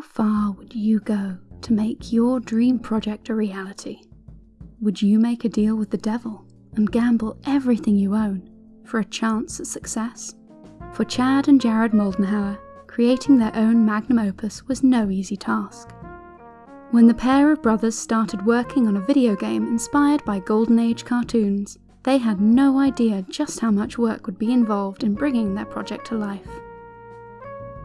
How far would you go to make your dream project a reality? Would you make a deal with the devil and gamble everything you own for a chance at success? For Chad and Jared Moldenhauer, creating their own magnum opus was no easy task. When the pair of brothers started working on a video game inspired by Golden Age cartoons, they had no idea just how much work would be involved in bringing their project to life.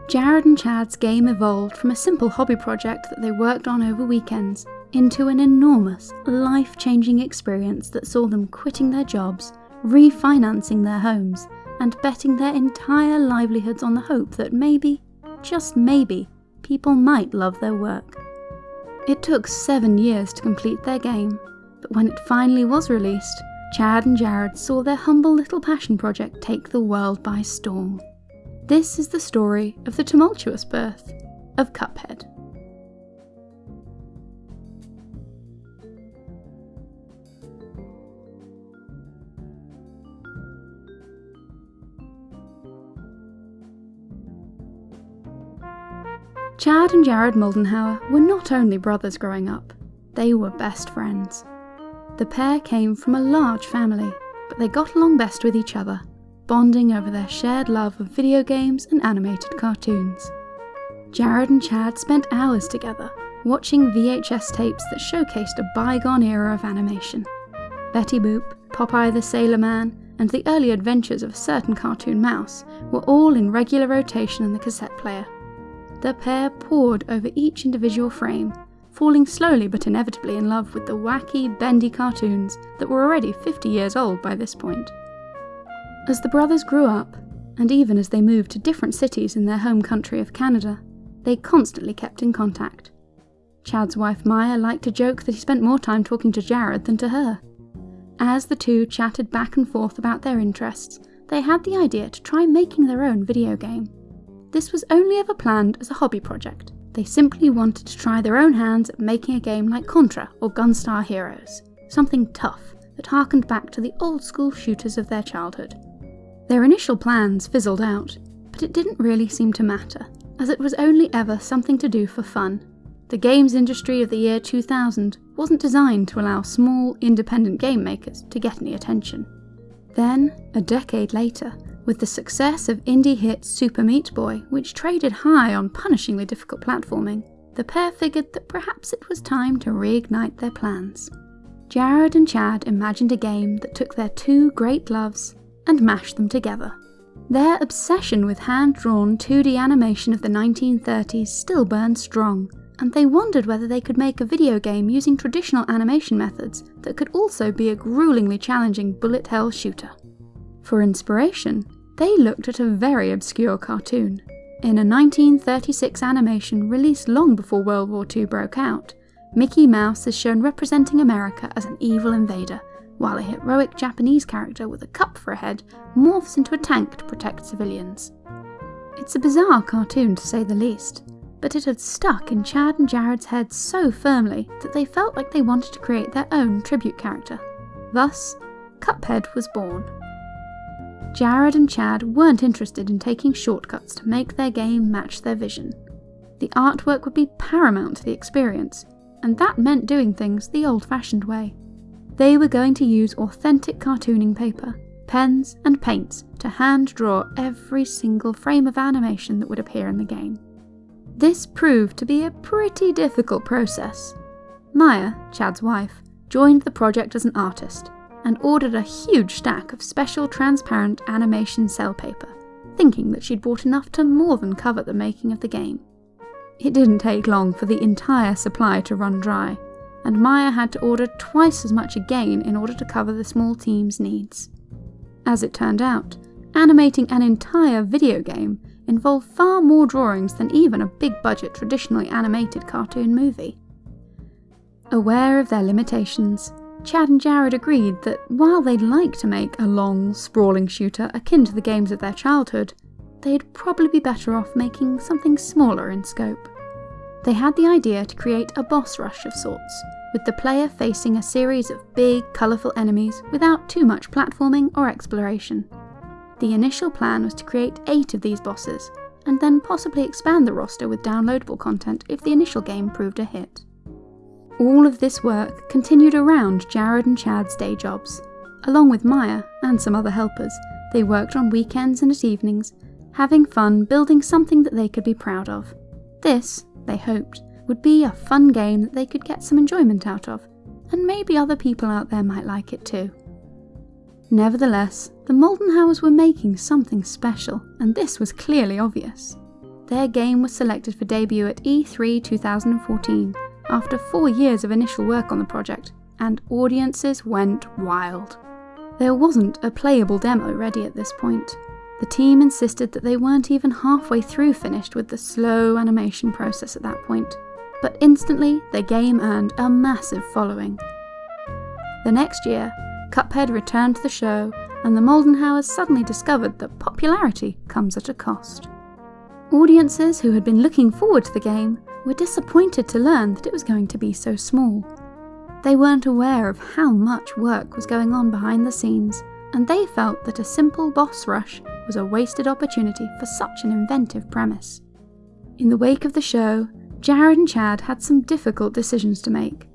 Jared and Chad's game evolved from a simple hobby project that they worked on over weekends into an enormous, life changing experience that saw them quitting their jobs, refinancing their homes, and betting their entire livelihoods on the hope that maybe, just maybe, people might love their work. It took seven years to complete their game, but when it finally was released, Chad and Jared saw their humble little passion project take the world by storm. This is the story of the tumultuous birth of Cuphead. Chad and Jared Moldenhauer were not only brothers growing up, they were best friends. The pair came from a large family, but they got along best with each other bonding over their shared love of video games and animated cartoons. Jared and Chad spent hours together, watching VHS tapes that showcased a bygone era of animation. Betty Boop, Popeye the Sailor Man, and the early adventures of a certain cartoon mouse were all in regular rotation in the cassette player. The pair pored over each individual frame, falling slowly but inevitably in love with the wacky, bendy cartoons that were already 50 years old by this point. As the brothers grew up, and even as they moved to different cities in their home country of Canada, they constantly kept in contact. Chad's wife Maja liked to joke that he spent more time talking to Jared than to her. As the two chatted back and forth about their interests, they had the idea to try making their own video game. This was only ever planned as a hobby project. They simply wanted to try their own hands at making a game like Contra or Gunstar Heroes, something tough that harkened back to the old school shooters of their childhood. Their initial plans fizzled out, but it didn't really seem to matter, as it was only ever something to do for fun. The games industry of the year 2000 wasn't designed to allow small, independent game makers to get any attention. Then, a decade later, with the success of indie hit Super Meat Boy, which traded high on punishingly difficult platforming, the pair figured that perhaps it was time to reignite their plans. Jared and Chad imagined a game that took their two great loves and mash them together. Their obsession with hand-drawn 2D animation of the 1930s still burned strong, and they wondered whether they could make a video game using traditional animation methods that could also be a gruelingly challenging bullet hell shooter. For inspiration, they looked at a very obscure cartoon. In a 1936 animation released long before World War II broke out, Mickey Mouse is shown representing America as an evil invader while a heroic Japanese character with a cup for a head morphs into a tank to protect civilians. It's a bizarre cartoon to say the least, but it had stuck in Chad and Jared's heads so firmly that they felt like they wanted to create their own tribute character. Thus, Cuphead was born. Jared and Chad weren't interested in taking shortcuts to make their game match their vision. The artwork would be paramount to the experience, and that meant doing things the old fashioned way. They were going to use authentic cartooning paper, pens, and paints to hand draw every single frame of animation that would appear in the game. This proved to be a pretty difficult process. Maja, Chad's wife, joined the project as an artist and ordered a huge stack of special transparent animation cel paper, thinking that she'd bought enough to more than cover the making of the game. It didn't take long for the entire supply to run dry, and Maja had to order twice as much again in order to cover the small team's needs. As it turned out, animating an entire video game involved far more drawings than even a big budget traditionally animated cartoon movie. Aware of their limitations, Chad and Jared agreed that while they'd like to make a long, sprawling shooter akin to the games of their childhood, they'd probably be better off making something smaller in scope. They had the idea to create a boss rush of sorts, with the player facing a series of big, colourful enemies without too much platforming or exploration. The initial plan was to create eight of these bosses, and then possibly expand the roster with downloadable content if the initial game proved a hit. All of this work continued around Jared and Chad's day jobs. Along with Maja and some other helpers, they worked on weekends and at evenings, having fun building something that they could be proud of. This, they hoped, would be a fun game that they could get some enjoyment out of, and maybe other people out there might like it too. Nevertheless, the Moldenhauers were making something special, and this was clearly obvious. Their game was selected for debut at E3 2014 after four years of initial work on the project, and audiences went wild. There wasn't a playable demo ready at this point. The team insisted that they weren't even halfway through finished with the slow animation process at that point, but instantly the game earned a massive following. The next year, Cuphead returned to the show, and the Moldenhauers suddenly discovered that popularity comes at a cost. Audiences who had been looking forward to the game were disappointed to learn that it was going to be so small. They weren't aware of how much work was going on behind the scenes, and they felt that a simple boss rush was a wasted opportunity for such an inventive premise. In the wake of the show, Jared and Chad had some difficult decisions to make.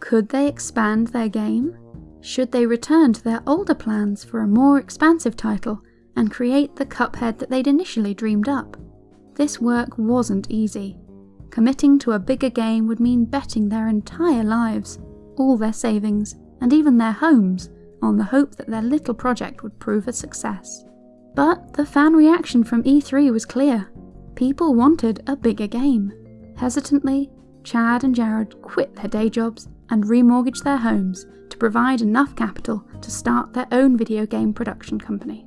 Could they expand their game? Should they return to their older plans for a more expansive title and create the Cuphead that they'd initially dreamed up? This work wasn't easy. Committing to a bigger game would mean betting their entire lives, all their savings, and even their homes on the hope that their little project would prove a success. But the fan reaction from E3 was clear. People wanted a bigger game. Hesitantly, Chad and Jared quit their day jobs and remortgaged their homes to provide enough capital to start their own video game production company.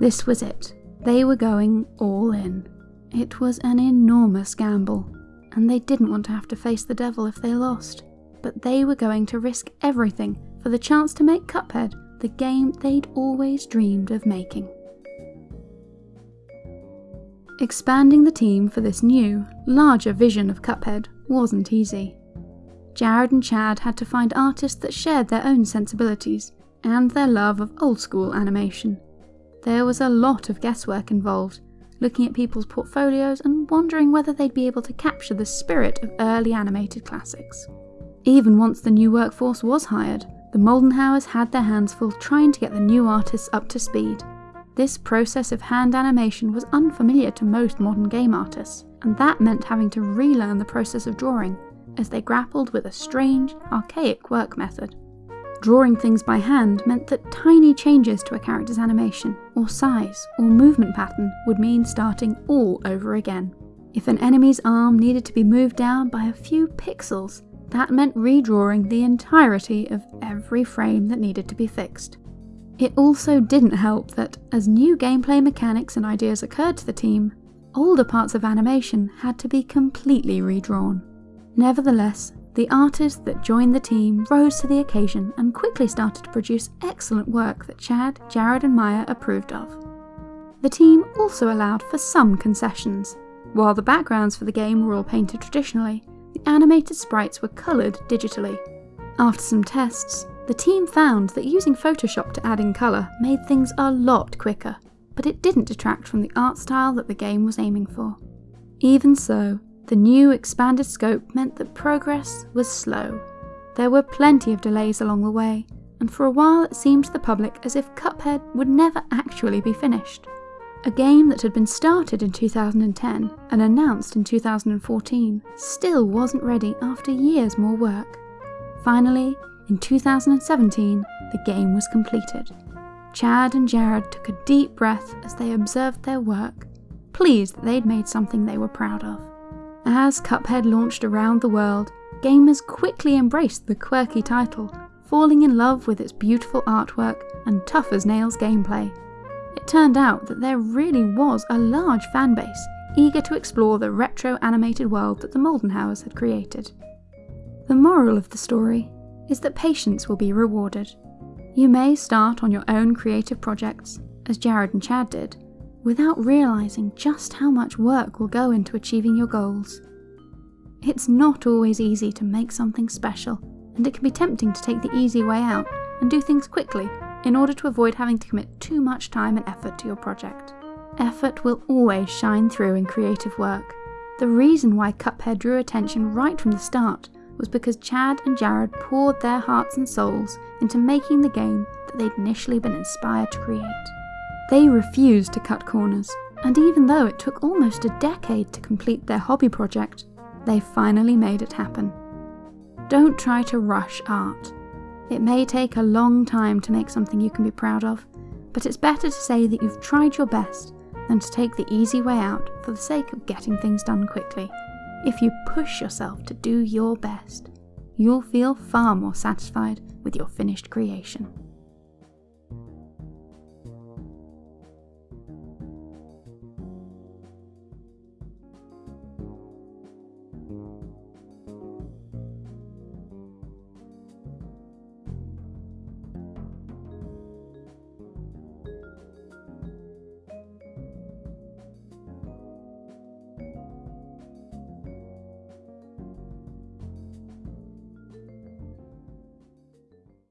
This was it. They were going all in. It was an enormous gamble, and they didn't want to have to face the devil if they lost. But they were going to risk everything for the chance to make Cuphead the game they'd always dreamed of making. Expanding the team for this new, larger vision of Cuphead wasn't easy. Jared and Chad had to find artists that shared their own sensibilities and their love of old school animation. There was a lot of guesswork involved, looking at people's portfolios and wondering whether they'd be able to capture the spirit of early animated classics. Even once the new workforce was hired, the Moldenhauers had their hands full trying to get the new artists up to speed. This process of hand animation was unfamiliar to most modern game artists, and that meant having to relearn the process of drawing as they grappled with a strange, archaic work method. Drawing things by hand meant that tiny changes to a character's animation, or size, or movement pattern would mean starting all over again. If an enemy's arm needed to be moved down by a few pixels, that meant redrawing the entirety of every frame that needed to be fixed. It also didn't help that, as new gameplay mechanics and ideas occurred to the team, older parts of animation had to be completely redrawn. Nevertheless, the artists that joined the team rose to the occasion and quickly started to produce excellent work that Chad, Jared, and Maja approved of. The team also allowed for some concessions. While the backgrounds for the game were all painted traditionally, the animated sprites were coloured digitally. After some tests, the team found that using Photoshop to add in colour made things a lot quicker, but it didn't detract from the art style that the game was aiming for. Even so, the new expanded scope meant that progress was slow. There were plenty of delays along the way, and for a while it seemed to the public as if Cuphead would never actually be finished. A game that had been started in 2010 and announced in 2014 still wasn't ready after years more work. Finally, in 2017, the game was completed. Chad and Jared took a deep breath as they observed their work, pleased that they'd made something they were proud of. As Cuphead launched around the world, gamers quickly embraced the quirky title, falling in love with its beautiful artwork and tough as nails gameplay. It turned out that there really was a large fanbase eager to explore the retro animated world that the Moldenhauers had created. The moral of the story is that patience will be rewarded. You may start on your own creative projects, as Jared and Chad did, without realising just how much work will go into achieving your goals. It's not always easy to make something special, and it can be tempting to take the easy way out and do things quickly in order to avoid having to commit too much time and effort to your project. Effort will always shine through in creative work. The reason why Cuphead drew attention right from the start was because Chad and Jared poured their hearts and souls into making the game that they'd initially been inspired to create. They refused to cut corners, and even though it took almost a decade to complete their hobby project, they finally made it happen. Don't try to rush art. It may take a long time to make something you can be proud of, but it's better to say that you've tried your best than to take the easy way out for the sake of getting things done quickly. If you push yourself to do your best, you'll feel far more satisfied with your finished creation.